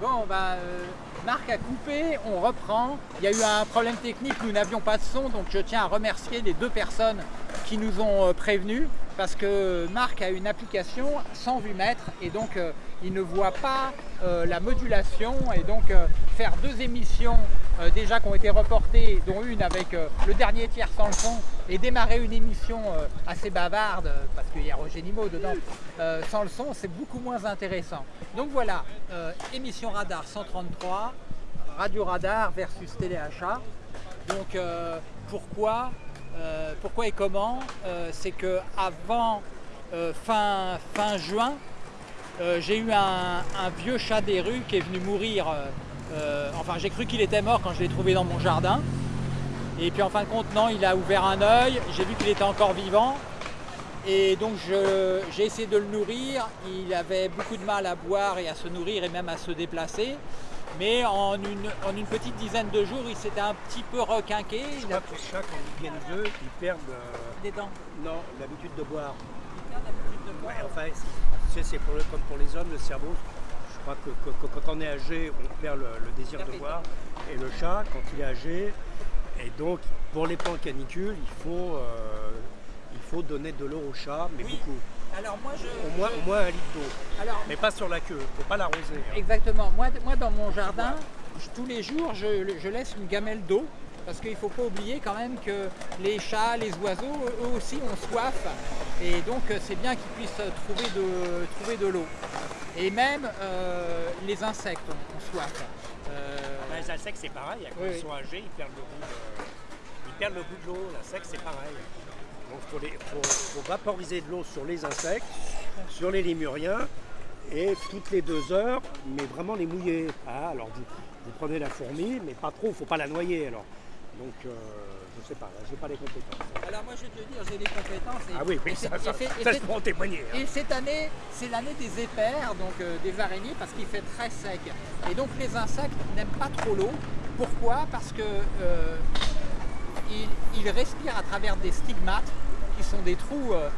Bon, bah, Marc a coupé, on reprend. Il y a eu un problème technique, nous n'avions pas de son, donc je tiens à remercier les deux personnes qui nous ont euh, prévenus parce que Marc a une application sans vue-mètre et donc euh, il ne voit pas la modulation et donc faire deux émissions déjà qui ont été reportées, dont une avec le dernier tiers sans le son et démarrer une émission assez bavarde, parce qu'il y a Roger Nimo dedans, sans le son, c'est beaucoup moins intéressant. Donc voilà, émission Radar 133, Radio Radar versus Téléachat. Donc euh, pourquoi, euh, pourquoi et comment euh, C'est que avant fin, fin juin, j'ai eu un, vieux chat des rues qui est venu mourir. Enfin, j'ai cru qu'il était mort quand je l'ai trouvé dans mon jardin. Et puis en fin de compte, non, il a ouvert un œil, j'ai vu qu'il était encore vivant. Et donc j'ai essayé de le nourrir, il avait beaucoup de mal à boire et à se nourrir et même à se déplacer. Mais en une, en une petite dizaine de jours, il s'était un petit peu requinqué. Je crois que les chats, quand ils viennent d'eux, ils perdent... Euh, Des dents Non, l'habitude de boire. Ils perdent l'habitude de boire ouais, Enfin, c'est comme pour les hommes, le cerveau, crois que, quand on est âgé, on perd le, désir de boire. Et le chat, quand il est âgé, et donc pour les plans canicules, il faut, euh, il faut donner de l'eau au chat, mais beaucoup. Alors moi je, au, moins, au moins un litre d'eau. Mais pas sur la queue, faut pas l'arroser. Hein. Exactement. Moi, moi dans mon jardin, tous les jours je, laisse une gamelle d'eau parce qu'il ne faut pas oublier quand même que les chats, les oiseaux, eux aussi ont soif. Et donc c'est bien qu'ils puissent trouver de, trouver de l'eau. Et même euh, les insectes ont, soif. Euh, ben, les insectes c'est pareil, quand ils sont âgés, ils perdent le goût de, ils perdent le goût de l'eau. L'insecte c'est pareil. Donc il faut, vaporiser de l'eau sur les insectes, sur les lémuriens, et toutes les deux heures, mais vraiment les mouiller. Ah, alors vous, prenez la fourmi, mais pas trop, il ne faut pas la noyer alors. Donc euh, sais pas, je n'ai pas les compétences. Alors moi je vais te dire, j'ai les compétences. ah oui, oui, ça, ça, je peux en témoigner. Hein. Et cette année, c'est l'année des épères, donc euh, des araignées, parce qu'il fait très sec. Et donc les insectes n'aiment pas trop l'eau. Pourquoi? Parce que euh, ils, respirent à travers des stigmates, qui sont des trous euh,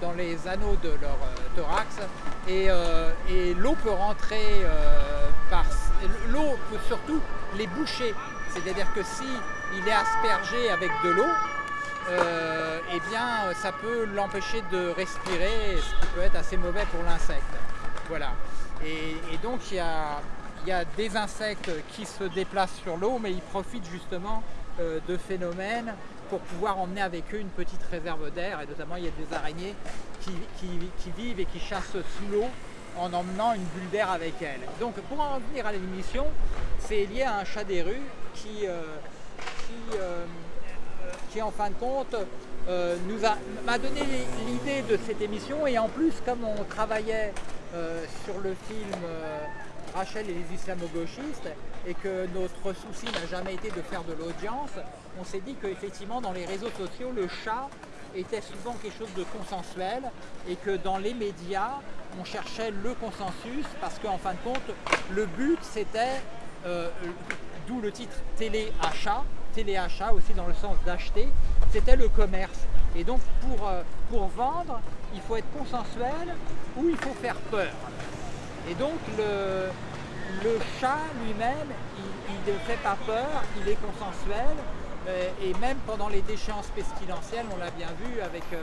dans les anneaux de leur thorax, et, l'eau peut rentrer par... L'eau peut surtout les boucher, c'est-à-dire que si est aspergé avec de l'eau, eh bien ça peut l'empêcher de respirer, ce qui peut être assez mauvais pour l'insecte. Voilà. Et, donc il y a, il y a des insectes qui se déplacent sur l'eau, mais ils profitent justement euh, de phénomènes pour pouvoir emmener avec eux une petite réserve d'air et notamment il y a des araignées qui, vivent et qui chassent sous l'eau en emmenant une bulle d'air avec elles. Donc pour en venir à l'émission, c'est lié à un chat des rues qui, euh, euh, en fin de compte nous m'a donné l'idée de cette émission et en plus comme on travaillait sur le film Rachel et les islamo-gauchistes et que notre souci n'a jamais été de faire de l'audience, on s'est dit qu'effectivement dans les réseaux sociaux, le chat était souvent quelque chose de consensuel et que dans les médias, on cherchait le consensus parce qu'en fin de compte, le but c'était, euh, d'où le titre télé-achat, télé-achat aussi dans le sens d'acheter, c'était le commerce. Et donc pour, euh, pour vendre, il faut être consensuel ou il faut faire peur. Et donc le, le chat lui-même, il ne fait pas peur, il est consensuel, et même pendant les déchéances pestilentielles, on l'a bien vu avec euh,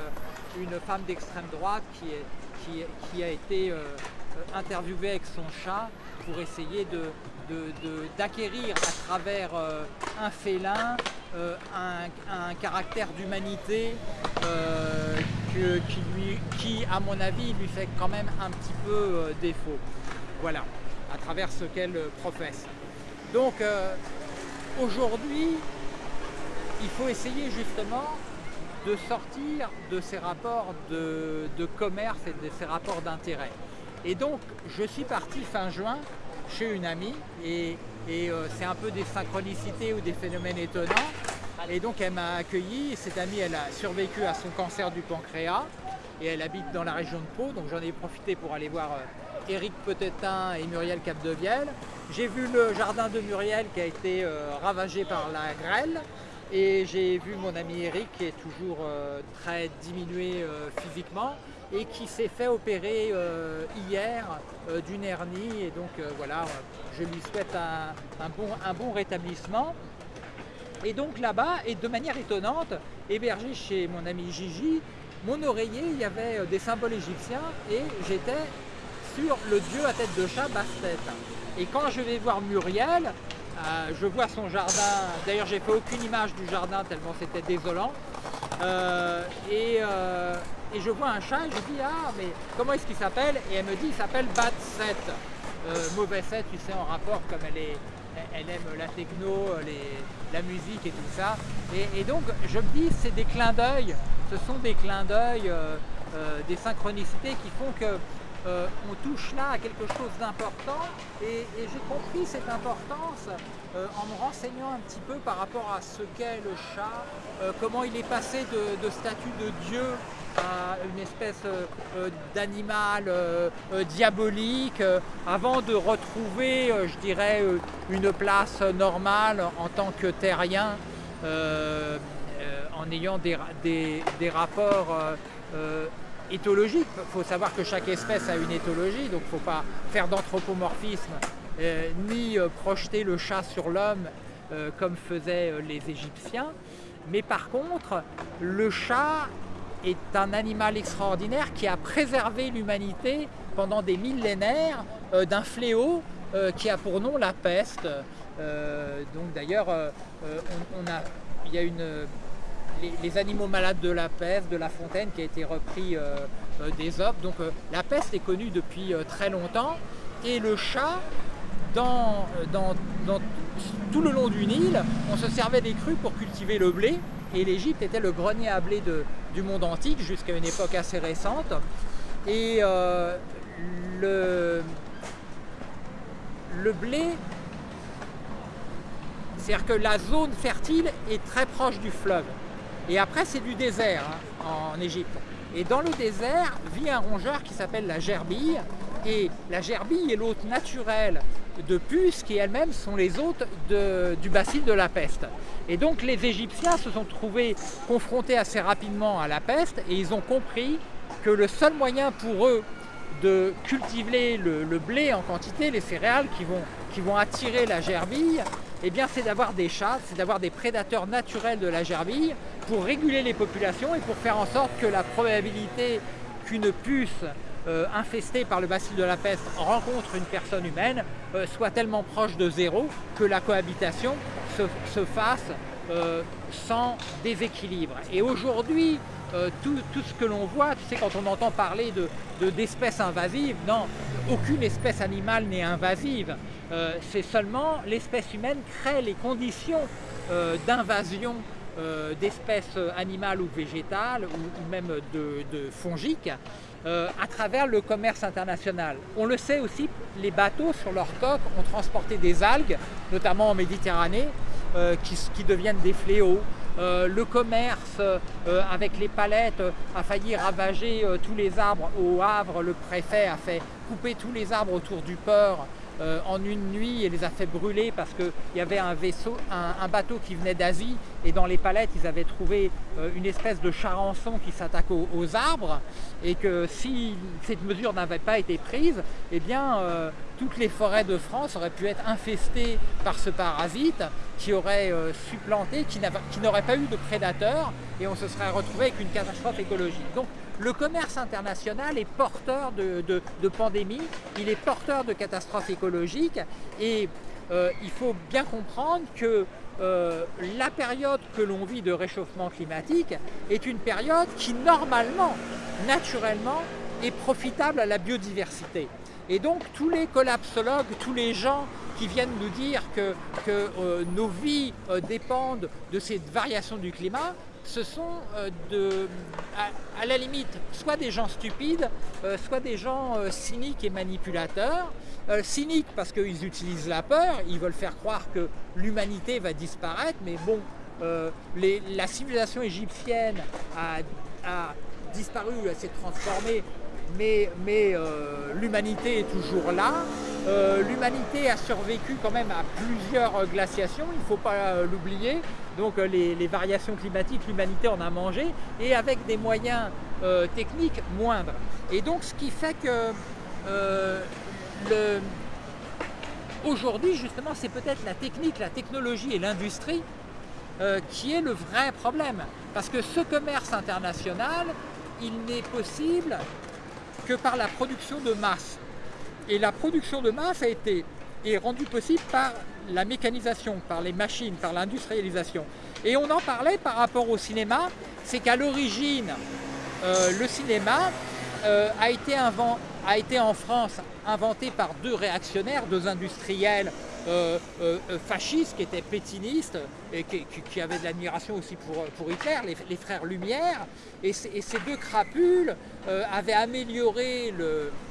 une femme d'extrême droite qui, a été euh, interviewée avec son chat pour essayer d'acquérir à travers un félin un, caractère d'humanité qui, à mon avis, lui fait quand même un petit peu défaut. Voilà à travers ce qu'elle professe. Donc euh, aujourd'hui, il faut essayer justement de sortir de ces rapports de, commerce et de ces rapports d'intérêt. Et donc je suis parti fin juin chez une amie et, euh, c'est un peu des synchronicités ou des phénomènes étonnants. Et donc elle m'a accueilli, cette amie elle a survécu à son cancer du pancréas et elle habite dans la région de Pau, donc j'en ai profité pour aller voir euh, Éric Petetin et Muriel Capdevielle. J'ai vu le jardin de Muriel qui a été euh, ravagé par la grêle et j'ai vu mon ami Éric qui est toujours euh, très diminué euh, physiquement et qui s'est fait opérer hier d'une hernie. Et donc voilà, je lui souhaite un, bon, rétablissement. Et donc là-bas, et de manière étonnante, hébergé chez mon ami Gigi, mon oreiller, il y avait des symboles égyptiens et j'étais sur le dieu à tête de chat Bastet. Et quand je vais voir Muriel, euh, je vois son jardin, d'ailleurs j'ai fait aucune image du jardin tellement c'était désolant, euh, euh, et, je vois un chat et je dis ah mais comment est-ce qu'il s'appelle? Et elle me dit il s'appelle Bat 7, mauvais 7 tu sais en rapport comme elle aime la techno, la musique et tout ça. Et, donc je me dis c'est des clins d'œil, ce sont des clins d'œil, des synchronicités qui font que euh, on touche là à quelque chose d'important et, j'ai compris cette importance euh, en me renseignant un petit peu par rapport à ce qu'est le chat, euh, comment il est passé de, statut de Dieu à une espèce d'animal diabolique avant de retrouver, je dirais, une place normale en tant que terrien en ayant des, des rapports éthologique. Il faut savoir que chaque espèce a une éthologie, donc il ne faut pas faire d'anthropomorphisme euh, ni euh, projeter le chat sur l'homme euh, comme faisaient les Égyptiens. Mais par contre, le chat est un animal extraordinaire qui a préservé l'humanité pendant des millénaires d'un fléau qui a pour nom la peste. donc d'ailleurs, il y a une les, animaux malades de la peste, de la fontaine qui a été repris euh, euh, des. Donc euh, la peste est connue depuis très longtemps et le chat, tout le long du Nil, on se servait des crues pour cultiver le blé et l'Égypte était le grenier à blé du monde antique jusqu'à une époque assez récente. Et le blé, c'est-à-dire que la zone fertile est très proche du fleuve. Et après, c'est du désert hein, en Égypte. Et dans le désert vit un rongeur qui s'appelle la gerbille. Et la gerbille est l'hôte naturel de puces qui elles-mêmes sont les hôtes du bacille de la peste. Et donc les Égyptiens se sont trouvés confrontés assez rapidement à la peste et ils ont compris que le seul moyen pour eux de cultiver le, blé en quantité, les céréales qui vont, qui vont attirer la gerbille, eh c'est d'avoir des chats, c'est d'avoir des prédateurs naturels de la gerbille pour réguler les populations et pour faire en sorte que la probabilité qu'une puce euh, infestée par le bacille de la peste rencontre une personne humaine euh, soit tellement proche de zéro que la cohabitation se, fasse euh, sans déséquilibre. Et aujourd'hui, tout, ce que l'on voit, tu sais, quand on entend parler d'espèces de, invasives, non, aucune espèce animale n'est invasive. C'est seulement l'espèce humaine crée les conditions d'invasion euh, d'espèces animales ou végétales ou, même de, fongiques euh, à travers le commerce international. On le sait aussi, les bateaux sur leur coque ont transporté des algues, notamment en Méditerranée, euh, qui, deviennent des fléaux. le commerce avec les palettes a failli ravager tous les arbres au Havre. Le préfet a fait couper tous les arbres autour du port euh, en une nuit et les a fait brûler parce qu'il y avait un bateau qui venait d'Asie et dans les palettes ils avaient trouvé euh, une espèce de charançon qui s'attaque aux, arbres et que si cette mesure n'avait pas été prise, eh bien euh, toutes les forêts de France auraient pu être infestées par ce parasite qui aurait supplanté, qui n'aurait pas eu de prédateurs et on se serait retrouvé avec une catastrophe écologique. Le commerce international est porteur de, pandémies, il est porteur de catastrophes écologiques et euh, il faut bien comprendre que euh, la période que l'on vit de réchauffement climatique est une période qui normalement, naturellement, est profitable à la biodiversité. Et donc tous les collapsologues, tous les gens qui viennent nous dire que, euh, nos vies dépendent de cette variation du climat, ce sont euh, à, la limite soit des gens stupides, euh, soit des gens euh, cyniques et manipulateurs. cyniques parce qu'ils utilisent la peur, ils veulent faire croire que l'humanité va disparaître, mais bon, la civilisation égyptienne a, disparu, elle s'est transformée, mais, mais l'humanité est toujours là. l'humanité a survécu quand même à plusieurs glaciations, il ne faut pas l'oublier. Donc les, variations climatiques, l'humanité en a mangé, et avec des moyens techniques moindres. Et donc ce qui fait que aujourd'hui justement c'est peut-être la technique, la technologie et l'industrie euh, qui est le vrai problème. Parce que ce commerce international, il n'est possible que par la production de masse. Et la production de masse a été est rendue possible par la mécanisation, par les machines, par l'industrialisation. Et on en parlait par rapport au cinéma, c'est qu'à l'origine, euh, le cinéma euh, a, été a été en France inventé par deux réactionnaires, deux industriels euh, euh, euh, fascistes qui étaient pétinistes et qui, avaient de l'admiration aussi pour, pour Hitler, les, frères Lumière. Et, ces deux crapules avaient amélioré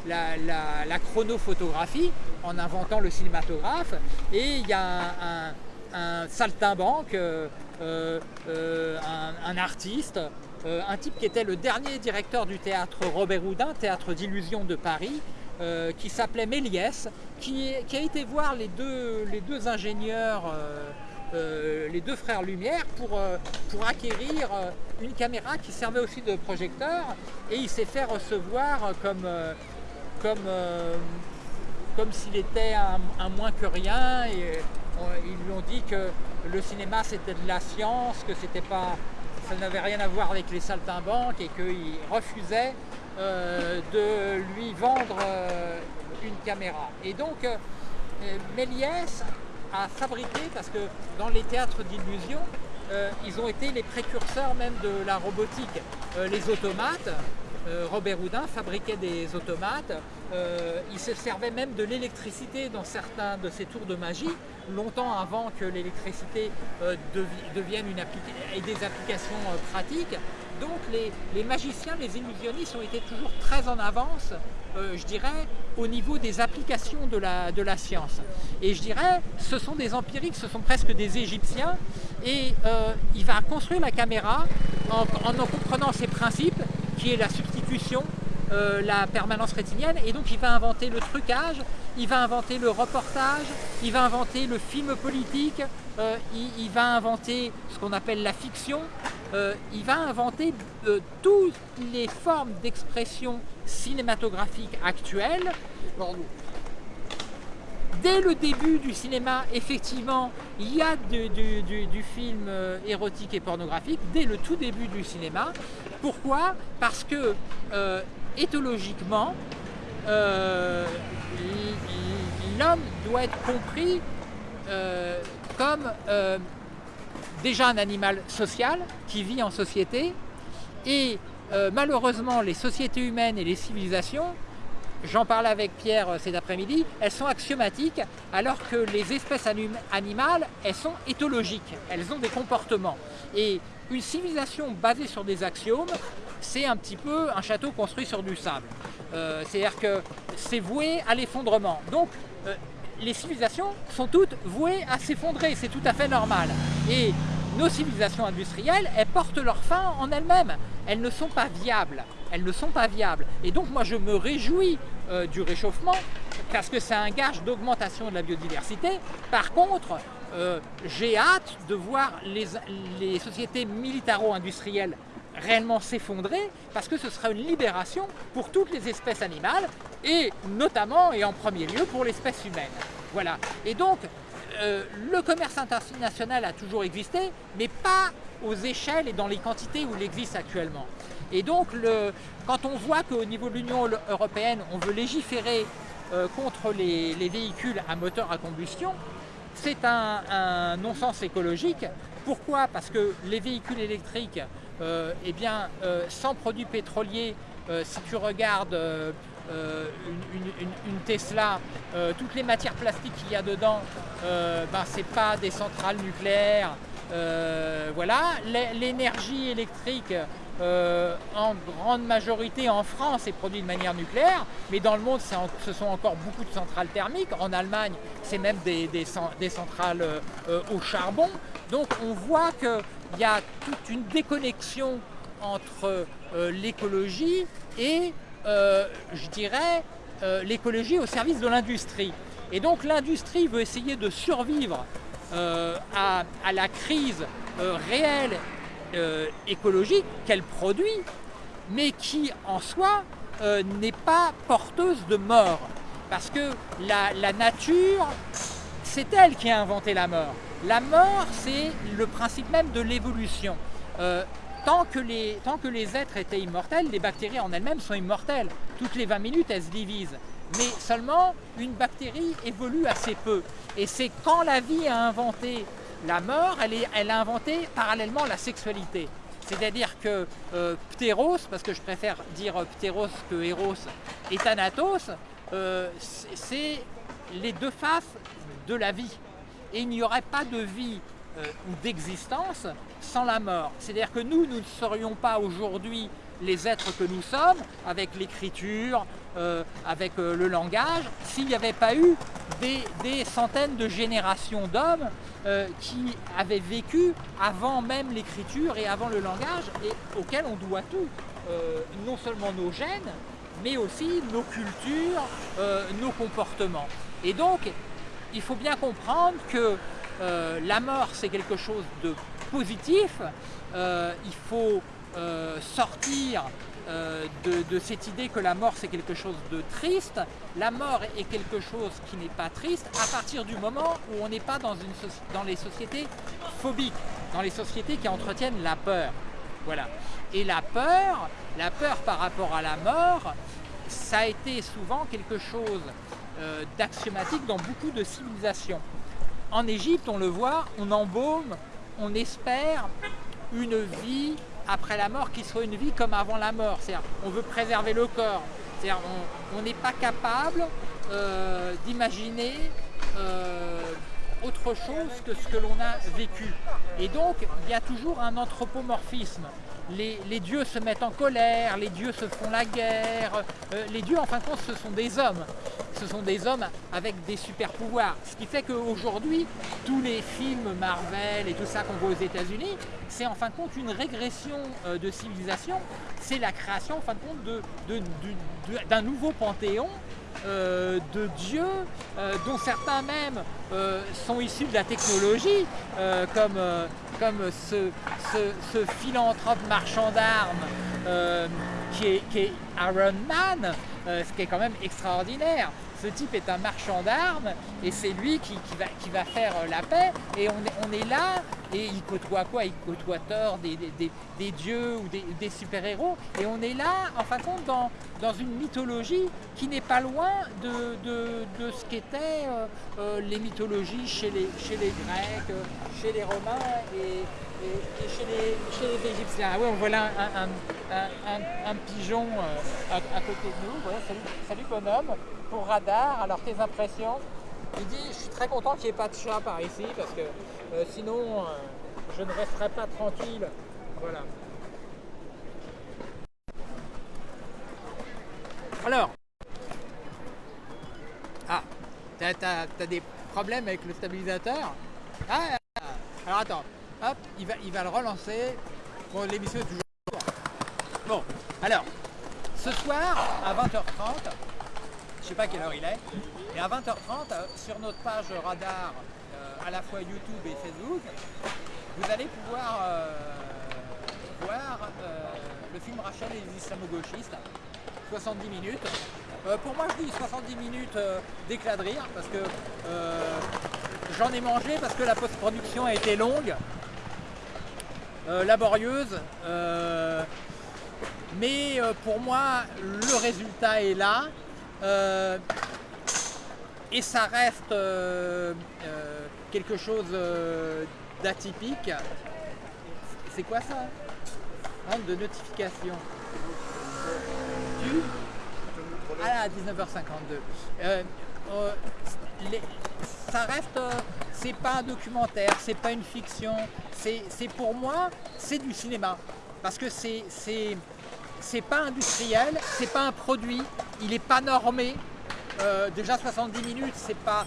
la, chronophotographie en inventant le cinématographe. Et il y a un, saltimbanque, un, artiste, un type qui était le dernier directeur du théâtre Robert Houdin, théâtre d'illusion de Paris, euh, qui s'appelait Méliès, qui, a été voir les deux, ingénieurs, euh, euh, les deux frères Lumière, pour, acquérir une caméra qui servait aussi de projecteur, et il s'est fait recevoir comme, s'il était un, moins que rien, ils lui ont dit que le cinéma c'était de la science, que ça n'avait rien à voir avec les saltimbanques et qu'il refusait euh, de lui vendre euh, une caméra. Et donc euh, Méliès a fabriqué, parce que dans les théâtres d'illusion, ils ont été les précurseurs même de la robotique. les automates, Robert Houdin fabriquait des automates, il se servait même de l'électricité dans certains de ses tours de magie, longtemps avant que l'électricité devienne une et des applications pratiques. Donc les, magiciens, les illusionnistes ont été toujours très en avance, euh, je dirais, au niveau des applications de la, science. Et je dirais, ce sont des empiriques, ce sont presque des Égyptiens, et euh, il va construire la caméra en, en, comprenant ses principes, qui est la substitution, euh, la permanence rétinienne, et donc il va inventer le trucage, il va inventer le reportage, il va inventer le film politique, il, va inventer ce qu'on appelle la fiction, euh, il va inventer euh, toutes les formes d'expression cinématographique actuelles. Dès le début du cinéma, effectivement, il y a du, film euh, érotique et pornographique, dès le tout début du cinéma. Pourquoi? Parce que, éthologiquement, l'homme doit être compris comme déjà un animal social qui vit en société et euh, malheureusement les sociétés humaines et les civilisations, j'en parlais avec Pierre euh, cet après-midi, elles sont axiomatiques alors que les espèces animales, elles sont éthologiques, elles ont des comportements. Et une civilisation basée sur des axiomes, c'est un petit peu un château construit sur du sable. Euh, c'est-à-dire que c'est voué à l'effondrement. Donc les civilisations sont toutes vouées à s'effondrer, c'est tout à fait normal. Et nos civilisations industrielles, elles portent leur fin en elles-mêmes. Elles ne sont pas viables. Elles ne sont pas viables. Et donc moi je me réjouis euh, du réchauffement parce que c'est un gage d'augmentation de la biodiversité. Par contre, euh, j'ai hâte de voir les, les sociétés militaro-industrielles réellement s'effondrer parce que ce sera une libération pour toutes les espèces animales et notamment et en premier lieu pour l'espèce humaine. Voilà. Et donc, euh, le commerce international a toujours existé, mais pas aux échelles et dans les quantités où il existe actuellement. Et donc, quand on voit qu'au niveau de l'Union européenne, on veut légiférer euh, contre les, véhicules à moteur à combustion, c'est un, non-sens écologique. Pourquoi? Parce que les véhicules électriques, eh bien, sans produits pétroliers, si tu regardes euh, une, Tesla, euh, toutes les matières plastiques qu'il y a dedans, euh, ben, c'est pas des centrales nucléaires. voilà, l'énergie électrique en grande majorité en France est produite de manière nucléaire, mais dans le monde ce sont encore beaucoup de centrales thermiques. En Allemagne, c'est même des, centrales au charbon. Donc on voit qu'il y a toute une déconnexion entre l'écologie et euh, je dirais, l'écologie au service de l'industrie. Et donc l'industrie veut essayer de survivre à, la crise réelle écologique qu'elle produit, mais qui en soi n'est pas porteuse de mort. Parce que la, nature, c'est elle qui a inventé la mort. La mort, c'est le principe même de l'évolution. Euh, tant, que les, tant que les êtres étaient immortels, les bactéries en elles-mêmes sont immortelles. Toutes les 20 minutes, elles se divisent. Mais seulement, une bactérie évolue assez peu. Et c'est quand la vie a inventé la mort, elle, a inventé parallèlement la sexualité. C'est-à-dire que euh, Pteros, parce que je préfère dire Pteros que Eros, et Thanatos, euh, c'est les deux faces de la vie. Et il n'y aurait pas de vie euh, ou d'existence sans la mort. C'est-à-dire que nous, nous ne serions pas aujourd'hui les êtres que nous sommes, avec l'écriture, euh, avec le langage, s'il n'y avait pas eu des, centaines de générations d'hommes qui avaient vécu avant même l'écriture et avant le langage, et auxquels on doit tout. non seulement nos gènes, mais aussi nos cultures, euh, nos comportements. Et donc, il faut bien comprendre que euh, la mort, c'est quelque chose de positif. Euh, il faut sortir de, cette idée que la mort, c'est quelque chose de triste. La mort est quelque chose qui n'est pas triste à partir du moment où on n'est pas dans, dans les sociétés phobiques, dans les sociétés qui entretiennent la peur. Voilà. Et la peur, la peur par rapport à la mort, ça a été souvent quelque chose euh, d'axiomatique dans beaucoup de civilisations. En Égypte, on le voit, on embaume, on espère une vie après la mort qui soit une vie comme avant la mort. C'est-à-dire, on veut préserver le corps. On n'est pas capable euh, d'imaginer euh, autre chose que ce que l'on a vécu. Et donc, il y a toujours un anthropomorphisme les, dieux se mettent en colère, les dieux se font la guerre. Euh, les dieux, en fin de compte, ce sont des hommes. Ce sont des hommes avec des super pouvoirs. Ce qui fait qu'aujourd'hui, tous les films Marvel et tout ça qu'on voit aux États-Unis, c'est en fin de compte une régression euh, de civilisation. C'est la création, en fin de compte, d'un nouveau panthéon euh, de dieux dont certains même sont issus de la technologie, comme ce, philanthrope marchand d'armes euh, qui, est, Iron Man, euh, ce qui est quand même extraordinaire. Ce type est un marchand d'armes et c'est lui qui, va, faire euh, la paix. Et on est, là et il côtoie quoi? Il côtoie Thor, des, dieux ou des, super-héros. Et on est là en fin de compte dans, une mythologie qui n'est pas loin de, ce qu'étaient les mythologies chez les, Grecs, chez les Romains chez, les, Égyptiens. Ah oui, on voit là un, pigeon euh, à, côté de nous. salut, bonhomme, pour radar. Alors tes impressions? Il dit, je suis très content qu'il n'y ait pas de chat par ici parce que euh, sinon euh, je ne resterai pas tranquille. Voilà. Alors, ah, t'as as, des problèmes avec le stabilisateur? Ah, alors attends, hop, il va, il va le relancer. Bon, l'émission est toujours... Bon, alors, ce soir, à 20h30, je sais pas quelle heure il est, et à 20h30, euh, sur notre page radar, euh, à la fois YouTube et Facebook, vous allez pouvoir euh, voir le film Rachel et les islamo-gauchistes, 70 minutes. pour moi, je dis 70 minutes d'éclat de rire, parce que J'en ai mangé parce que la post-production a été longue, laborieuse, euh, mais euh, pour moi le résultat est là et ça reste quelque chose d'atypique. C'est quoi ça? De notification. Du Ah 19h52 ça reste, euh, c'est pas un documentaire, c'est pas une fiction, c'est pour moi, c'est du cinéma. Parce que c'est c'est pas industriel, c'est pas un produit, il est pas normé. Euh, déjà 70 minutes, c'est pas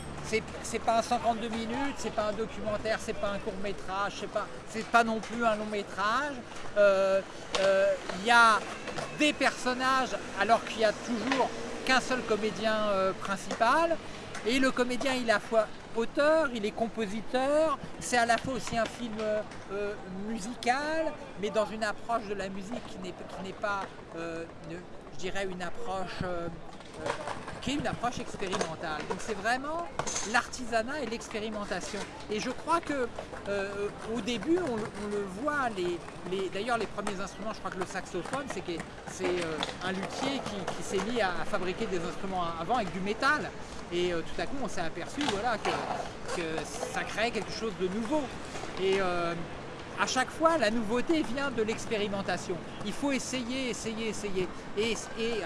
c'est pas un 52 minutes, c'est pas un documentaire, c'est pas un court métrage, c'est pas c'est pas non plus un long métrage. Euh, il y a des personnages alors qu'il y a toujours qu'un seul comédien principal. Et le comédien, il est à la fois auteur, il est compositeur, c'est à la fois aussi un film musical, mais dans une approche de la musique qui n'est pas, je dirais, une approche qui est une approche expérimentale. Donc c'est vraiment l'artisanat et l'expérimentation. Et je crois que euh, au début, on, le voit, les, d'ailleurs les premiers instruments, je crois que le saxophone, c'est euh, un luthier qui, s'est mis à, fabriquer des instruments avant avec du métal. Et euh, tout à coup, on s'est aperçu que, ça créait quelque chose de nouveau. Et à chaque fois, la nouveauté vient de l'expérimentation. Il faut essayer, essayer, essayer. Et,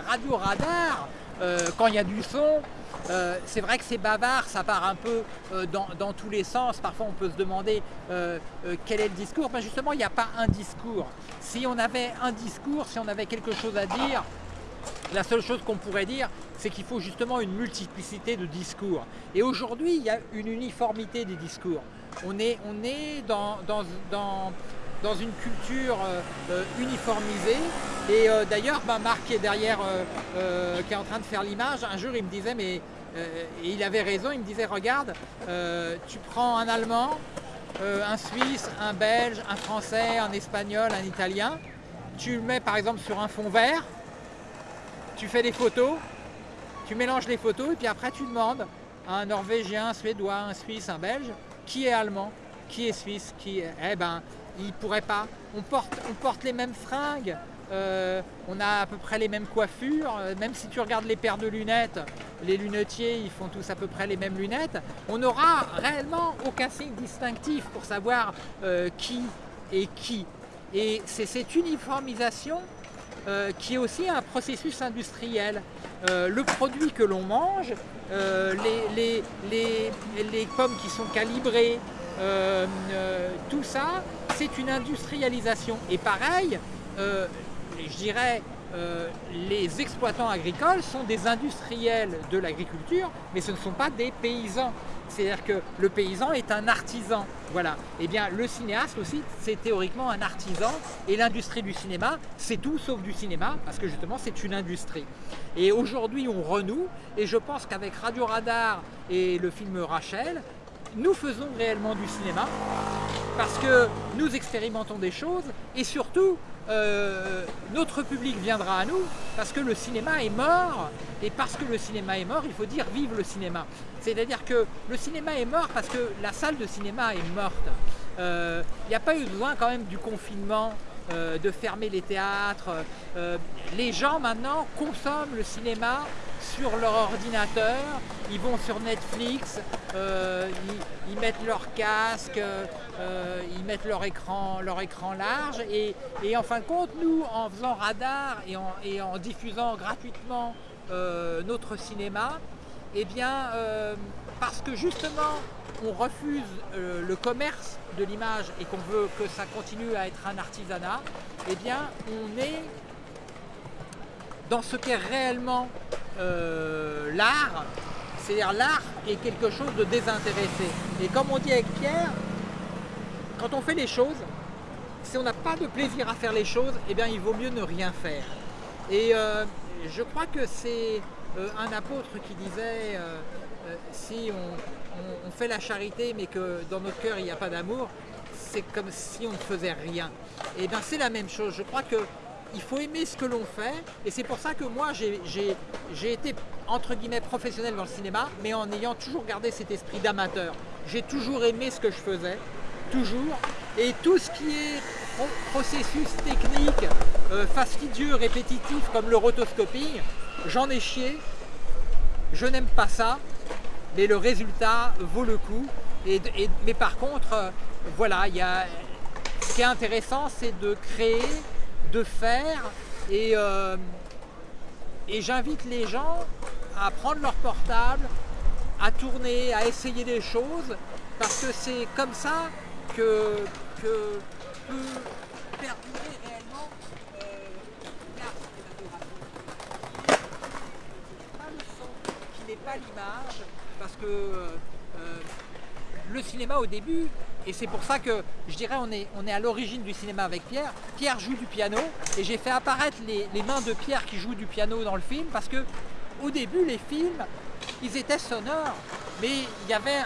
Radio Radar, euh, quand il y a du son, euh, c'est vrai que c'est bavard, ça part un peu euh, dans, tous les sens. Parfois, on peut se demander quel est le discours. Mais justement, il n'y a pas un discours. Si on avait un discours, si on avait quelque chose à dire, la seule chose qu'on pourrait dire, c'est qu'il faut justement une multiplicité de discours. Et aujourd'hui, il y a une uniformité des discours. On est, on est dans, dans dans une culture euh, euh, uniformisée. Et euh, d'ailleurs, ben, Marc qui est derrière, qui est en train de faire l'image, un jour il me disait, mais et il avait raison, il me disait, regarde, tu prends un Allemand, un Suisse, un Belge, un Français, un Espagnol, un Italien, tu le mets par exemple sur un fond vert, tu fais des photos, tu mélanges les photos et puis après tu demandes à un Norvégien, un Suédois, un Suisse, un Belge, qui est allemand, qui est suisse, qui est... Eh ben, il pourrait pas. On porte, les mêmes fringues, euh, on a à peu près les mêmes coiffures, euh, même si tu regardes les paires de lunettes, les lunetiers ils font tous à peu près les mêmes lunettes, on n'aura réellement aucun signe distinctif pour savoir euh, qui est qui. Et c'est cette uniformisation qui est aussi un processus industriel. le produit que l'on mange, les, pommes qui sont calibrées, tout ça, c'est une industrialisation. Et pareil, euh, je dirais, euh, les exploitants agricoles sont des industriels de l'agriculture, mais ce ne sont pas des paysans. C'est-à-dire que le paysan est un artisan. Voilà. Eh bien, le cinéaste aussi, c'est théoriquement un artisan. Et l'industrie du cinéma, c'est tout sauf du cinéma, parce que justement, c'est une industrie. Et aujourd'hui, on renoue. Et je pense qu'avec Radio Radar et le film Rachel, nous faisons réellement du cinéma parce que nous expérimentons des choses et surtout euh, notre public viendra à nous parce que le cinéma est mort et parce que le cinéma est mort il faut dire vive le cinéma. C'est à dire que le cinéma est mort parce que la salle de cinéma est morte. Euh, il n'y a pas eu besoin quand même du confinement euh, de fermer les théâtres. Les gens maintenant consomment le cinéma sur leur ordinateur, ils vont sur Netflix, euh, ils, mettent leur casque, euh, ils mettent leur écran, leur large. Et, en fin de compte, nous, en faisant radar et en, diffusant gratuitement euh, notre cinéma, eh bien, parce que justement, on refuse le commerce de l'image et qu'on veut que ça continue à être un artisanat, eh bien, on est dans ce qu'est réellement euh, l'art, c'est-à-dire l'art est quelque chose de désintéressé. Et comme on dit avec Pierre, quand on fait les choses, si on n'a pas de plaisir à faire les choses, eh bien il vaut mieux ne rien faire. Et euh, je crois que c'est euh, un apôtre qui disait si on, fait la charité mais que dans notre cœur il n'y a pas d'amour, c'est comme si on ne faisait rien. Et bien c'est la même chose. Je crois que il faut aimer ce que l'on fait et c'est pour ça que moi j'ai été entre guillemets professionnel dans le cinéma mais en ayant toujours gardé cet esprit d'amateur. J'ai toujours aimé ce que je faisais, toujours, et tout ce qui est processus technique, euh, fastidieux, répétitif comme le rotoscoping, j'en ai chié, je n'aime pas ça, mais le résultat vaut le coup. Et, mais par contre, euh, voilà, y a, ce qui est intéressant, c'est de créer de faire et, euh, et j'invite les gens à prendre leur portable, à tourner, à essayer des choses parce que c'est comme ça que, que peut perdurer réellement euh, le qui n'est pas l'image, parce que euh, le cinéma au début, et c'est pour ça que je dirais on est, on est à l'origine du cinéma avec Pierre. Pierre joue du piano et j'ai fait apparaître les, mains de Pierre qui joue du piano dans le film parce que au début, les films, ils étaient sonores, mais il y avait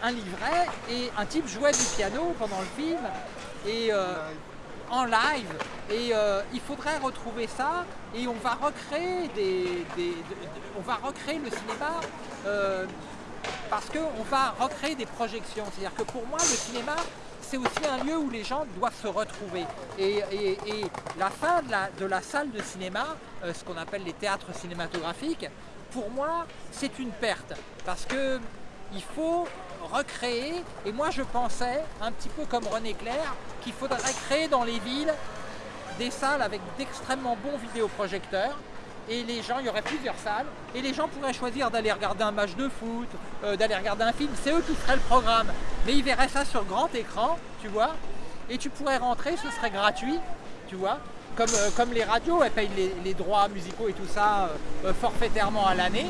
un livret et un type jouait du piano pendant le film et euh, en live et euh, il faudrait retrouver ça et on va recréer des, on va recréer le cinéma euh, parce qu'on va recréer des projections. C'est-à-dire que pour moi, le cinéma, c'est aussi un lieu où les gens doivent se retrouver. Et, la fin de la, salle de cinéma, ce qu'on appelle les théâtres cinématographiques, pour moi, c'est une perte. Parce que il faut recréer, et moi je pensais, un petit peu comme René Clair, qu'il faudrait créer dans les villes des salles avec d'extrêmement bons vidéoprojecteurs, et les gens, il y aurait plusieurs salles, et les gens pourraient choisir d'aller regarder un match de foot, euh, d'aller regarder un film, c'est eux qui feraient le programme. Mais ils verraient ça sur grand écran, tu vois, et tu pourrais rentrer, ce serait gratuit, tu vois, comme, euh, les radios, elles payent les, droits musicaux et tout ça euh, forfaitairement à l'année,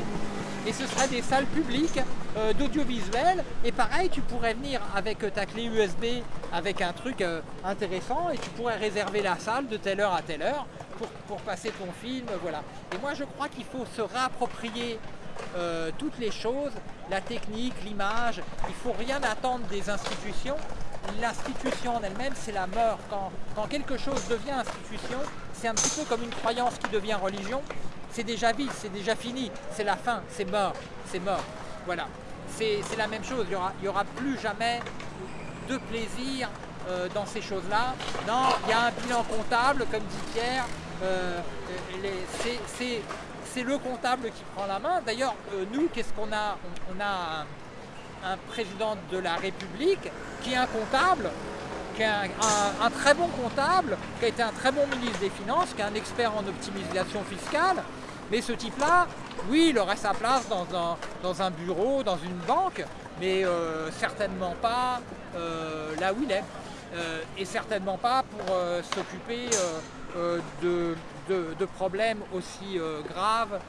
et ce serait des salles publiques euh, d'audiovisuel et pareil tu pourrais venir avec ta clé USB avec un truc euh, intéressant et tu pourrais réserver la salle de telle heure à telle heure pour, passer ton film, voilà. Et moi je crois qu'il faut se réapproprier euh, toutes les choses, la technique, l'image, il ne faut rien attendre des institutions. L'institution en elle-même, c'est la mort. Quand, quand quelque chose devient institution, c'est un petit peu comme une croyance qui devient religion c'est déjà vide, c'est déjà fini, c'est la fin, c'est mort, c'est mort. Voilà, c'est la même chose, il n'y aura, aura plus jamais de plaisir euh, dans ces choses-là. Non, il y a un bilan comptable, comme dit Pierre, euh, c'est le comptable qui prend la main. D'ailleurs, euh, nous, qu'est-ce qu'on a? On, a un, président de la République qui est un comptable, qui est un, très bon comptable, qui a été un très bon ministre des Finances, qui est un expert en optimisation fiscale, mais ce type-là, oui, il aurait sa place dans un, bureau, dans une banque, mais euh, certainement pas euh, là où il est. Euh, et certainement pas pour s'occuper de, problèmes aussi graves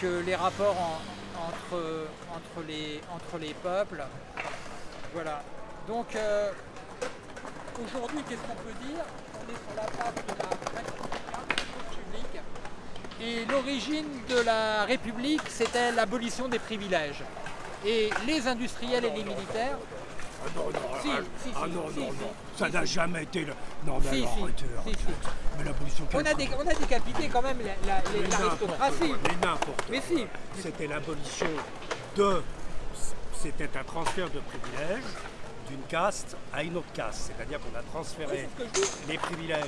que les rapports entre, entre, les, entre les peuples. Voilà. Donc aujourd'hui, qu'est-ce qu'on peut dire? On est sur la place de la et l'origine de la République, c'était l'abolition des privilèges. Et les industriels et les militaires... Ah non, non, si, ah, si, ah, non, non, non, ça n'a jamais été le... Non, mais alors, arrêtez, Mais l'abolition... On, a on a décapité quand même l'aristocratie. Mais n'importe Mais si. C'était l'abolition de... C'était un transfert de privilèges d'une caste à une autre caste. C'est-à-dire qu'on a transféré les privilèges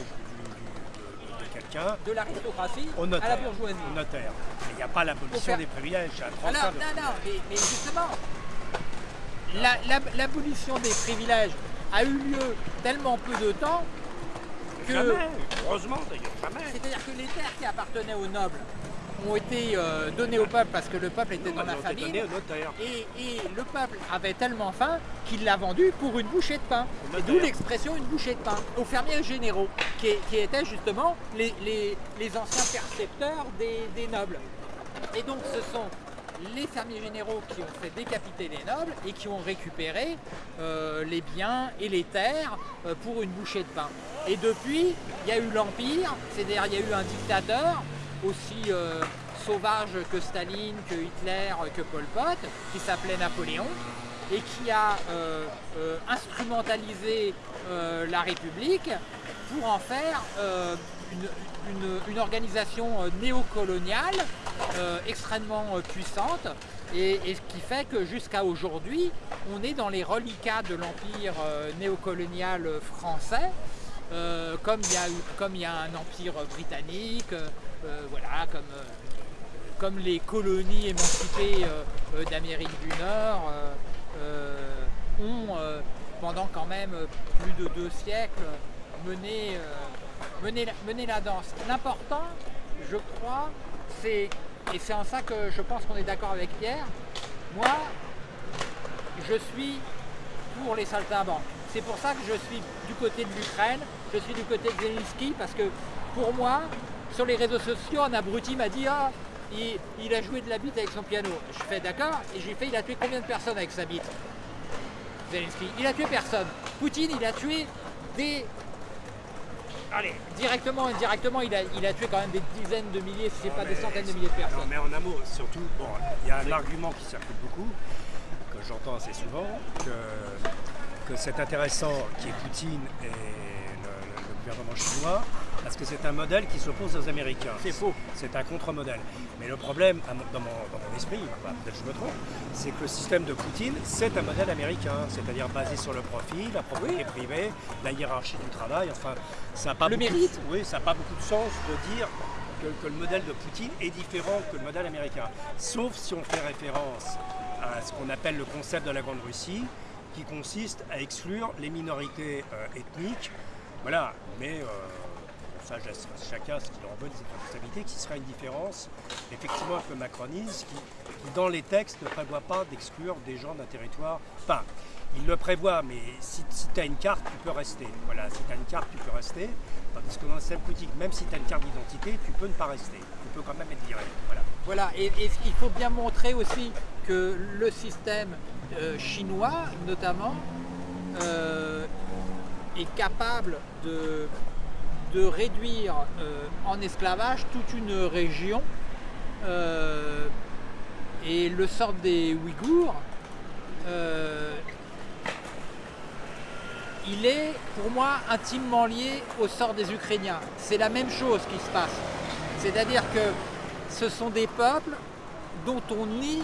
de l'aristocratie à la bourgeoisie. Au notaire. il n'y a pas l'abolition des privilèges, non, non, non, mais, justement, l'abolition des privilèges a eu lieu tellement peu de temps que... Jamais, heureusement d'ailleurs, jamais. C'est-à-dire que les terres qui appartenaient aux nobles ont été euh, donnés au peuple parce que le peuple était dans la famille. Et, et, le peuple avait tellement faim qu'il l'a vendu pour une bouchée de pain. D'où l'expression une bouchée de pain aux fermiers généraux, qui, étaient justement les, anciens percepteurs des, nobles. Et donc ce sont les fermiers généraux qui ont fait décapiter les nobles et qui ont récupéré euh, les biens et les terres euh, pour une bouchée de pain. Et depuis, il y a eu l'Empire, c'est-à-dire il y a eu un dictateur aussi euh, sauvage que Staline, que Hitler, que Pol Pot, qui s'appelait Napoléon, et qui a euh, euh, instrumentalisé la République pour en faire une, organisation néocoloniale extrêmement puissante et, ce qui fait que jusqu'à aujourd'hui, on est dans les reliquats de l'empire néocolonial français, comme il y, y, a un empire britannique, euh, voilà, comme, euh, comme les colonies émancipées euh, d'Amérique du Nord ont, pendant quand même plus de deux siècles, mené, mené, la danse. L'important, je crois, c'est, et c'est en ça que je pense qu'on est d'accord avec Pierre, moi, je suis pour les saltimbanques. C'est pour ça que je suis du côté de l'Ukraine, je suis du côté de Zelensky, parce que pour moi, sur les réseaux sociaux, un abruti m'a dit ah, il, a joué de la bite avec son piano. Je fais d'accord, et j'ai fait il a tué combien de personnes avec sa bite? Zelensky. Il a tué personne. Poutine, il a tué des allez, directement, indirectement, il a, il a tué quand même des dizaines de milliers, si c'est pas des centaines de milliers de personnes. Non, mais en un mot, surtout, bon, il y a un argument qui circule beaucoup, que j'entends assez souvent, que, que c'est intéressant qui est Poutine et gouvernement chinois, parce que c'est un modèle qui s'oppose aux Américains. C'est faux. C'est un contre-modèle. Mais le problème, dans mon, esprit, peut-être je me trompe, c'est que le système de Poutine, c'est un modèle américain, c'est-à-dire basé sur le profit, la propriété privée, la hiérarchie du travail, enfin, ça n'a pas, le mérite. oui, ça pas beaucoup de sens de dire que, que, le modèle de Poutine est différent que le modèle américain. Sauf si on fait référence à ce qu'on appelle le concept de la Grande Russie, qui consiste à exclure les minorités euh, ethniques. Voilà, mais... Euh, ça chacun ce qu'il en veut des responsabilités, qui sera une différence effectivement avec le macronisme qui, dans les textes ne prévoit pas d'exclure des gens d'un territoire. Enfin, il le prévoit, mais si, tu as une carte, tu peux rester. Voilà, si tu as une carte, tu peux rester. Tandis que dans le système politique, même si tu as une carte d'identité, tu peux ne pas rester. Tu peux quand même être viré. Voilà. Voilà, et, il faut bien montrer aussi que le système euh, chinois, notamment, euh, est capable de réduire euh, en esclavage toute une région euh, et le sort des Ouïghours euh, il est pour moi intimement lié au sort des Ukrainiens. C'est la même chose qui se passe. C'est-à-dire que ce sont des peuples dont on nie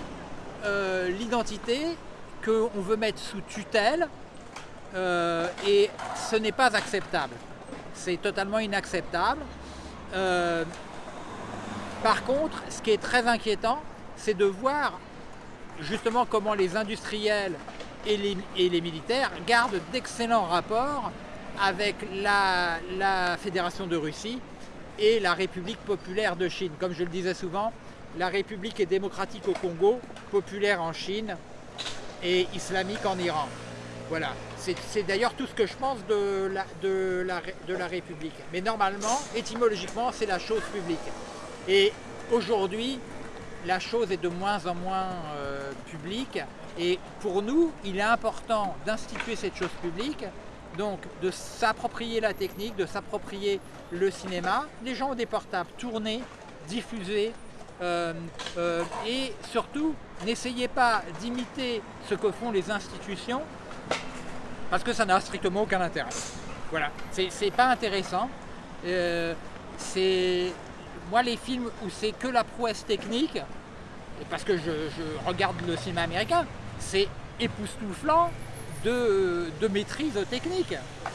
l'identité, qu'on veut mettre sous tutelle, et ce n'est pas acceptable. C'est totalement inacceptable. Euh, par contre, ce qui est très inquiétant, c'est de voir justement comment les industriels et les, militaires gardent d'excellents rapports avec la, Fédération de Russie et la République populaire de Chine. Comme je le disais souvent, la République est démocratique au Congo, populaire en Chine et islamique en Iran. Voilà. C'est d'ailleurs tout ce que je pense de la, République. Mais normalement, étymologiquement, c'est la chose publique. Et aujourd'hui, la chose est de moins en moins euh, publique. Et pour nous, il est important d'instituer cette chose publique, donc de s'approprier la technique, de s'approprier le cinéma. Les gens ont des portables, tournés, diffusés, euh, euh, et surtout, n'essayez pas d'imiter ce que font les institutions, parce que ça n'a strictement aucun intérêt. Voilà, c'est pas intéressant. Euh, c'est moi les films où c'est que la prouesse technique, parce que je, regarde le cinéma américain, c'est époustouflant de, maîtrise technique,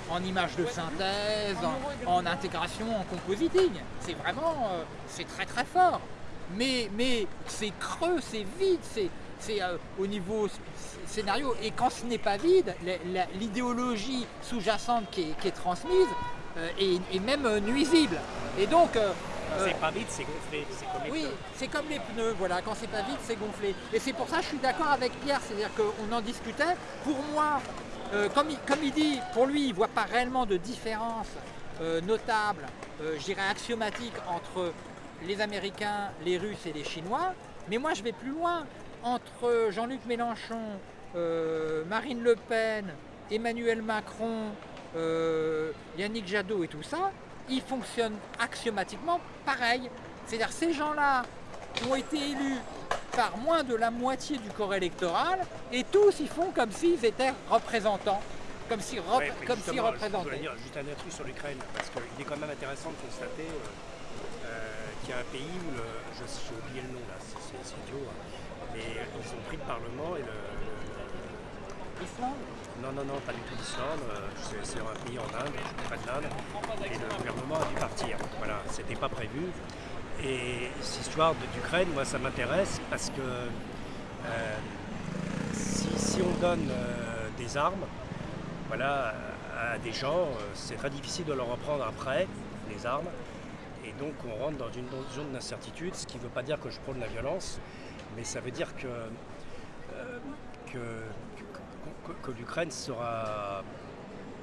en images de synthèse, en, intégration, en compositing. C'est vraiment, euh, c'est très très fort. Mais, mais c'est creux, c'est vide, c'est euh, au niveau scénario. Et quand ce n'est pas vide, l'idéologie sous-jacente qui, est transmise euh, est, même euh, nuisible. Et donc... c'est pas vide, c'est gonflé. Comme les oui, c'est comme les pneus, voilà, quand c'est pas vide, c'est gonflé. Et c'est pour ça que je suis d'accord avec Pierre, c'est-à-dire qu'on en discutait. Pour moi, comme, il, comme, il, dit, pour lui, il ne voit pas réellement de différence notable, je dirais axiomatique, entre les Américains, les Russes et les Chinois. Mais moi, je vais plus loin. Entre Jean-Luc Mélenchon, euh, Marine Le Pen, Emmanuel Macron, euh, Yannick Jadot et tout ça, ils fonctionnent axiomatiquement pareil. C'est-à-dire ces gens-là ont été élus par moins de la moitié du corps électoral et tous ils font comme s'ils étaient représentants. Comme s'ils comme si représentaient. Je dire juste un truc sur l'Ukraine, parce qu'il est quand même intéressant de constater euh, qu'il y a un pays où, le, j'ai oublié le nom là, c'est idiot, hein, mais ils ont pris le Parlement et le, non, non, non, pas du tout l'Islande. Euh, c'est un pays en Inde, près de l'Inde. Et le gouvernement a dû partir. Voilà, c'était pas prévu. Et cette histoire d'Ukraine, moi, ça m'intéresse parce que euh, si, on donne euh, des armes voilà, à des gens, c'est très difficile de leur reprendre après, les armes. Et donc on rentre dans une zone d'incertitude, ce qui ne veut pas dire que je prône la violence, mais ça veut dire que, que que, l'Ukraine sera.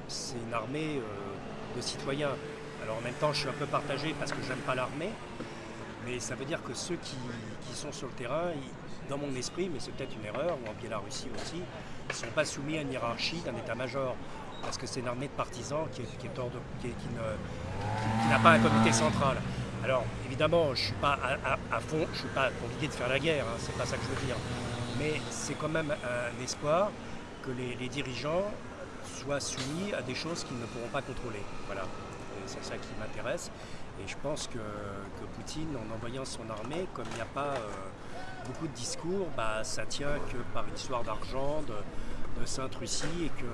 C'est une armée euh, de citoyens. Alors en même temps, je suis un peu partagé parce que j'aime pas l'armée, mais ça veut dire que ceux qui, sont sur le terrain, dans mon esprit, mais c'est peut-être une erreur, ou en Biélorussie aussi, ne sont pas soumis à une hiérarchie d'un état-major. parce que c'est une armée de partisans qui, n'a pas un comité central. Alors évidemment, je ne suis pas à, fond, je ne suis pas pour l'idée de faire la guerre, hein, c'est pas ça que je veux dire. Mais c'est quand même un espoir que les, dirigeants soient soumis à des choses qu'ils ne pourront pas contrôler. Voilà, c'est ça qui m'intéresse. Et je pense que, Poutine, en envoyant son armée, comme il n'y a pas euh, beaucoup de discours, bah, ça tient que par une histoire d'argent, de, Sainte Russie, et que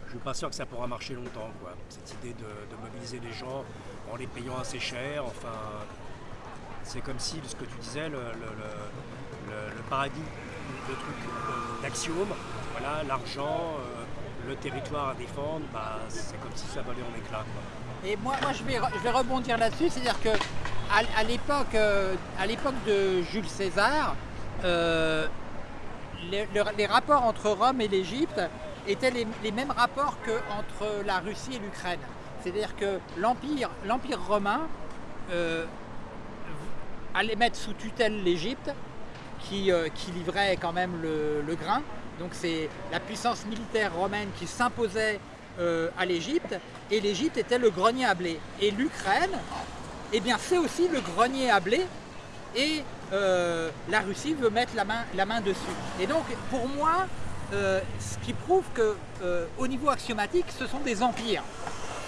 je ne suis pas sûr que ça pourra marcher longtemps. Cette idée de, mobiliser les gens en les payant assez cher, enfin, c'est comme si, ce que tu disais, le, paradis, le truc d'axiome, voilà, l'argent, euh, le territoire à défendre, bah, c'est comme si ça volait en éclats. Et moi, je, vais, rebondir là-dessus, c'est-à-dire que à, l'époque, euh, à l'époque de Jules César, euh, les, rapports entre Rome et l'Égypte étaient les, mêmes rapports qu'entre la Russie et l'Ukraine. C'est-à-dire que l'Empire, l'Empire romain euh, allait mettre sous tutelle l'Égypte, qui, qui, livrait quand même le, grain. Donc c'est la puissance militaire romaine qui s'imposait à l'Égypte, et l'Égypte était le grenier à blé. Et l'Ukraine, eh bien c'est aussi le grenier à blé, et euh, la Russie veut mettre la main, dessus. Et donc pour moi, euh, ce qui prouve que euh, au niveau axiomatique, ce sont des empires.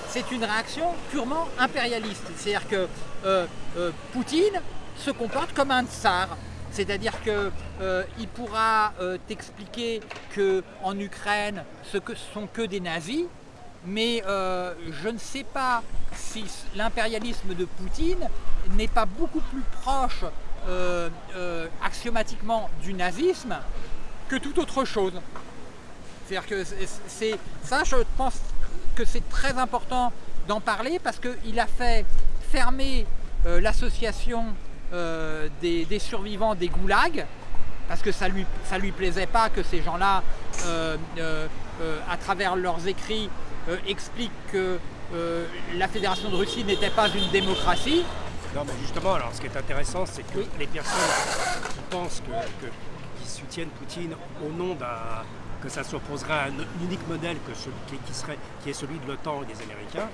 C'est une réaction purement impérialiste. C'est-à-dire que Poutine se comporte comme un tsar. C'est-à-dire qu'il pourra t'expliquer qu'en Ukraine, ce ne sont que des nazis, mais euh, je ne sais pas si l'impérialisme de Poutine n'est pas beaucoup plus proche euh, euh, axiomatiquement du nazisme que toute autre chose. C'est-à-dire que c'est ça, je pense que c'est très important d'en parler parce qu'il a fait fermer l'association des, survivants des goulags parce que ça lui, ça lui plaisait pas que ces gens-là, à travers leurs écrits, euh, explique que euh, la Fédération de Russie n'était pas une démocratie. Non mais justement, alors ce qui est intéressant, c'est que les personnes qui pensent que, qui soutiennent Poutine au nom d'un que ça s'opposerait à un unique modèle que qui, serait, qui est celui de l'OTAN et des Américains,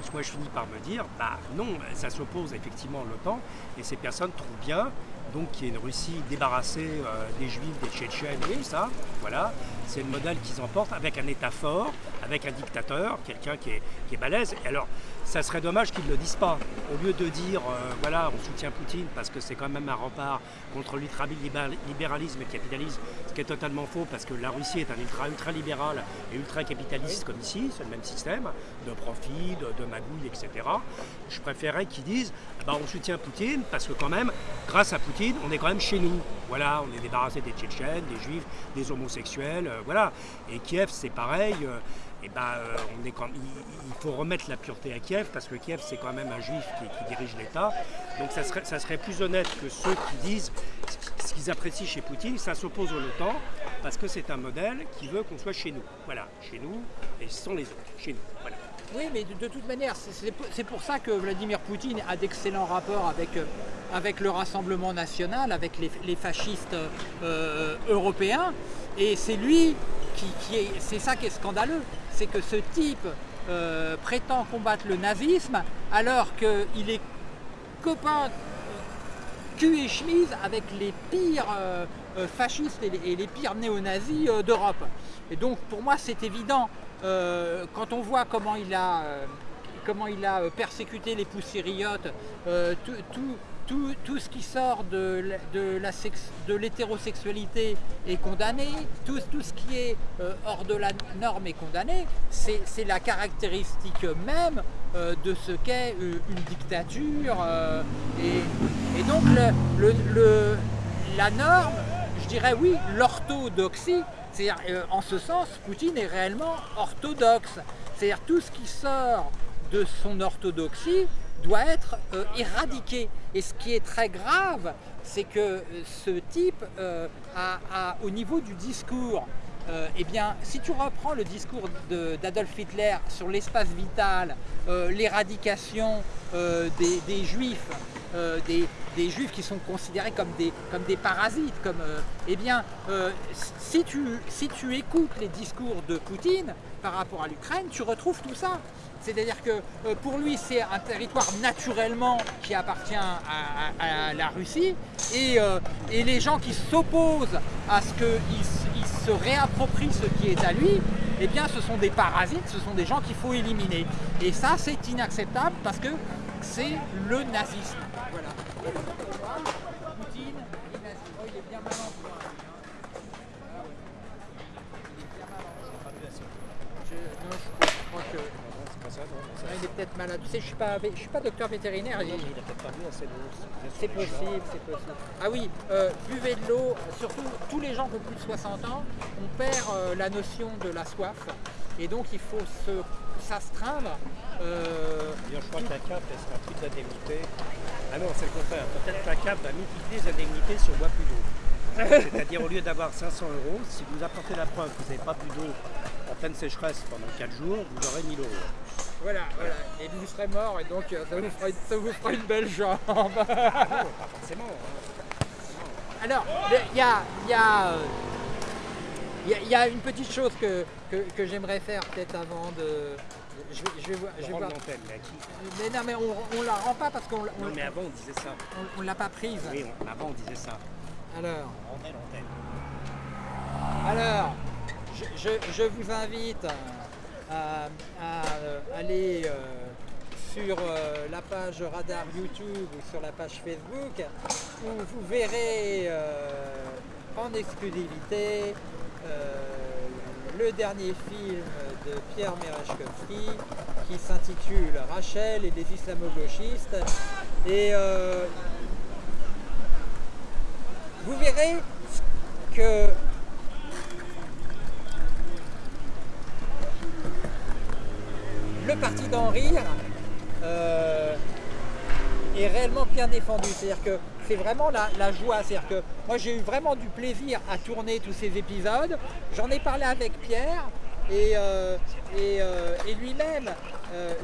fait, moi je finis par me dire, bah non, ça s'oppose effectivement à l'OTAN, et ces personnes trouvent bien donc qui est une Russie débarrassée euh, des Juifs, des Tchétchènes et ça. Voilà, c'est le modèle qu'ils emportent avec un État fort, avec un dictateur, quelqu'un qui est, qui est balèze. Et alors, ça serait dommage qu'ils ne le disent pas. Au lieu de dire, euh, voilà, on soutient Poutine parce que c'est quand même un rempart contre l'ultralibéralisme et le capitalisme, ce qui est totalement faux parce que la Russie est un ultra-ultra-libéral et ultra-capitaliste comme ici, c'est le même système de profit, de, magouille, etc. Je préférerais qu'ils disent, bah, on soutient Poutine parce que quand même, grâce à Poutine, on est quand même chez nous. Voilà, on est débarrassé des Tchétchènes, des Juifs, des homosexuels, euh, voilà. Et Kiev, c'est pareil. Euh, et ben, euh, il, faut remettre la pureté à Kiev parce que Kiev c'est quand même un juif qui, dirige l'État. Donc ça serait, plus honnête que ceux qui disent ce qu'ils apprécient chez Poutine, ça s'oppose au l'OTAN parce que c'est un modèle qui veut qu'on soit chez nous. Voilà, chez nous et sans les autres, chez nous. Oui, mais de, toute manière, c'est pour ça que Vladimir Poutine a d'excellents rapports avec, euh, le Rassemblement national, avec les, fascistes euh, européens. Et c'est lui qui, est. C'est ça qui est scandaleux, c'est que ce type euh, prétend combattre le nazisme alors qu'il est copain cul et chemise avec les pires fascistes et les pires néo-nazis d'Europe. Et donc pour moi c'est évident euh, quand on voit comment il a, euh, comment il a euh, persécuté les poussériotes, tout, tout, ce qui sort de, de l'hétérosexualité est condamné, tout, tout, ce qui est hors de la norme est condamné, c'est la caractéristique même de ce qu'est une dictature. Et, donc le, la norme, je dirais oui, l'orthodoxie, c'est-à-dire, euh, en ce sens, Poutine est réellement orthodoxe. C'est-à-dire, tout ce qui sort de son orthodoxie doit être euh, éradiqué. Et ce qui est très grave, c'est que euh, ce type, au niveau du discours, eh bien, si tu reprends le discours d'Adolf Hitler sur l'espace vital, l'éradication des, juifs, des, juifs qui sont considérés comme des, comme des parasites. Comme, eh bien, si, tu, si tu écoutes les discours de Poutine par rapport à l'Ukraine, tu retrouves tout ça. C'est-à-dire que euh, pour lui, c'est un territoire naturellement qui appartient à, la Russie. Euh, et, les gens qui s'opposent à ce qu'il se réapproprie ce qui est à lui, eh bien ce sont des parasites, ce sont des gens qu'il faut éliminer. Et ça, c'est inacceptable parce que c'est le nazisme. Poutine Oh, il est bien malin, je crois que peut-être malade. Tu sais, je ne suis, pas, je suis pas docteur vétérinaire. il a peut-être pas bu assez d'eau. C'est possible, c'est possible. Ah oui, euh, buvez de l'eau, surtout tous les gens qui ont plus de 60 ans, on perd euh, la notion de la soif. Et donc il faut s'astreindre. Euh, je crois que la CAF, elle sera plus d'indemnité. Ah non, c'est le contraire. Peut-être que la CAF va multiplier les indemnités si on boit plus d'eau. C'est-à-dire au lieu d'avoir 500 euros, si vous apportez la preuve que vous n'avez pas plus d'eau en pleine sécheresse pendant 4 jours, vous aurez 1000 euros. Voilà, voilà. Et vous serez mort et donc euh, ça vous fera une, ça vous fera une belle jambe. non, pas forcément. Hein. Alors, il y a, y, a, euh, y, y a, une petite chose que, que, que j'aimerais faire peut-être avant de... Je vais, je vais voir. Voir. Mais non, mais on, ne la rend pas parce qu'on. Non, mais avant on disait ça. On, ne l'a pas prise. Oui, avant on disait ça. Alors. On rendait l'antenne. Alors, je, je, vous invite à, euh, aller euh, sur euh, la page Radar YouTube ou sur la page Facebook où vous verrez en exclusivité le dernier film de Pierre Merechkovski qui s'intitule Rachel et les islamo-gauchistes et vous verrez que le parti d'en rire euh, est réellement bien défendu. C'est-à-dire que c'est vraiment la, joie. C'est-à-dire que moi j'ai eu vraiment du plaisir à tourner tous ces épisodes. J'en ai parlé avec Pierre et, euh, euh, lui-même.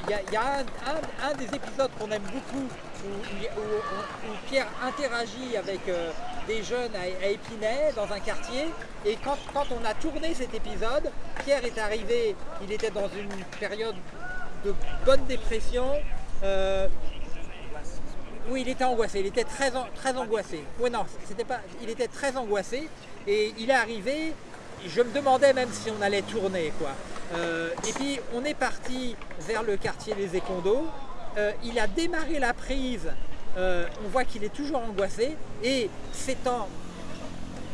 Il y a, un, des épisodes qu'on aime beaucoup où, Pierre interagit avec des jeunes à, Épinay dans un quartier et quand, quand on a tourné cet épisode, Pierre est arrivé, il était dans une période de bonne dépression. Euh, oui, il était angoissé, il était très, très angoissé. Oui, non, c'était pas, il était très angoissé et il est arrivé, je me demandais même si on allait tourner. quoi. Euh, et puis on est parti vers le quartier des Écondos. Euh, il a démarré la prise, on voit qu'il est toujours angoissé et c'est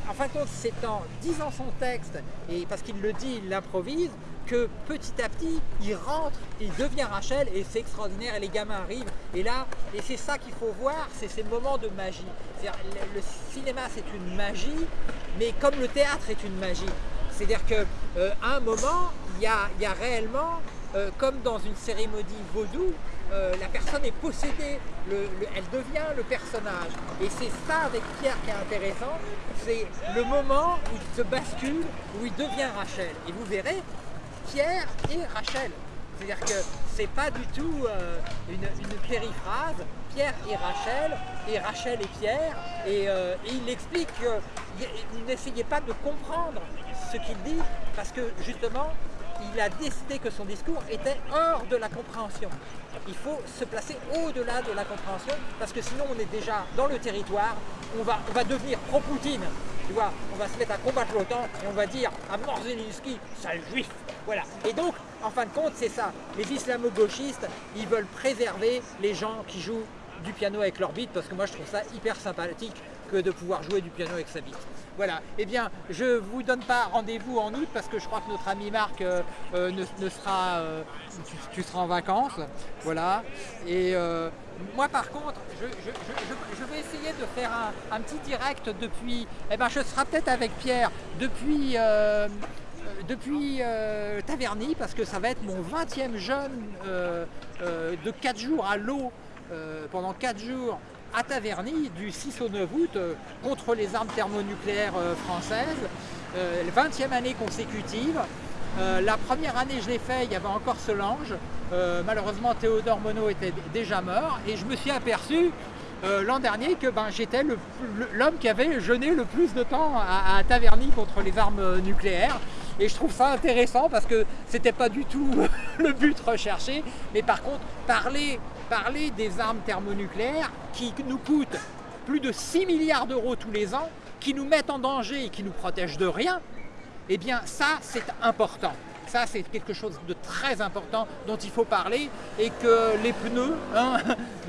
en fin de compte, c'est en disant son texte, et parce qu'il le dit, il l'improvise, que petit à petit, il rentre, il devient Rachel et c'est extraordinaire et les gamins arrivent. Et là, et c'est ça qu'il faut voir, c'est ces moments de magie. Le, cinéma c'est une magie, mais comme le théâtre est une magie. C'est-à-dire qu'à euh, un moment, il y a, réellement, euh, comme dans une cérémonie vaudou, euh, la personne est possédée, elle devient le personnage. Et c'est ça avec Pierre qui est intéressant, c'est le moment où il se bascule, où il devient Rachel. Et vous verrez, Pierre et Rachel. C'est-à-dire que c'est pas du tout euh, une, périphrase, Pierre et Rachel, et Rachel et Pierre, et, euh, il explique qu'il n'essayait pas de comprendre ce qu'il dit, parce que justement, il a décidé que son discours était hors de la compréhension. Il faut se placer au-delà de la compréhension, parce que sinon on est déjà dans le territoire, on va, devenir pro-Poutine, tu vois, on va se mettre à combattre l'OTAN et on va dire à Morzelinski, sale juif. Voilà. Et donc, en fin de compte, c'est ça. Les islamo-gauchistes, ils veulent préserver les gens qui jouent du piano avec leur bite, parce que moi je trouve ça hyper sympathique que de pouvoir jouer du piano avec sa bite. Voilà, eh bien, je ne vous donne pas rendez-vous en août parce que je crois que notre ami Marc euh, euh, ne, sera, euh, tu, seras en vacances, voilà. Et moi par contre, je, vais essayer de faire un, petit direct depuis, eh ben, je serai peut-être avec Pierre depuis depuis Taverny parce que ça va être mon 20e jeûne de 4 jours à l'eau pendant 4 jours à Taverny du 6 au 9 août euh, contre les armes thermonucléaires euh, françaises, 20e euh, année consécutive. la première année je l'ai fait, il y avait encore Solange. malheureusement Théodore Monod était déjà mort et je me suis aperçu l'an dernier que ben, j'étais l'homme qui avait jeûné le plus de temps à, Taverny contre les armes nucléaires. Et je trouve ça intéressant parce que c'était pas du tout le but recherché. Mais par contre, parler, parler des armes thermonucléaires qui nous coûtent plus de 6 milliards d'euros tous les ans, qui nous mettent en danger et qui nous protègent de rien, eh bien ça c'est important. Ça, c'est quelque chose de très important dont il faut parler et que les pneus, hein,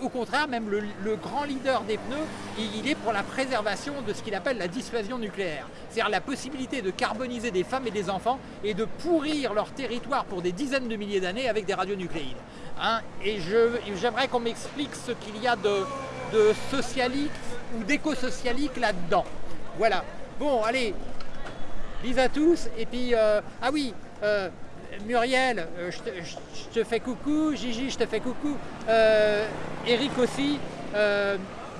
au contraire, même le, grand leader des pneus, il, est pour la préservation de ce qu'il appelle la dissuasion nucléaire. C'est-à-dire la possibilité de carboniser des femmes et des enfants et de pourrir leur territoire pour des dizaines de milliers d'années avec des radionucléides. Hein. et j'aimerais qu'on m'explique ce qu'il y a de, de socialique ou d'éco-socialique là-dedans. Voilà. Bon, allez, Bis à tous. Et puis, euh, ah oui, euh, Muriel, euh, je te, fais coucou. Gigi, je te fais coucou. Eric aussi.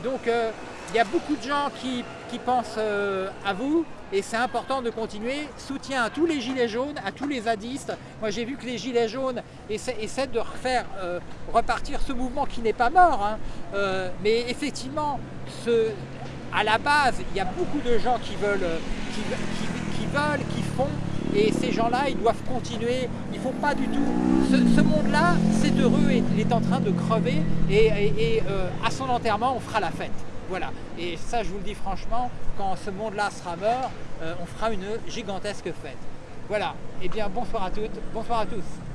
donc, il y a beaucoup de gens qui, pensent à vous et c'est important de continuer. Soutien à tous les gilets jaunes, à tous les zadistes. Moi j'ai vu que les gilets jaunes essaient, de refaire repartir ce mouvement qui n'est pas mort. Hein. mais effectivement, à la base, il y a beaucoup de gens qui, veulent, qui font, et ces gens-là, ils doivent continuer. Il ne faut pas du tout. Ce, monde-là, c'est heureux et il est en train de crever, et, euh, à son enterrement, on fera la fête. Voilà. Et ça, je vous le dis franchement, quand ce monde-là sera mort, euh, on fera une gigantesque fête. Voilà. Eh bien, bonsoir à toutes, bonsoir à tous.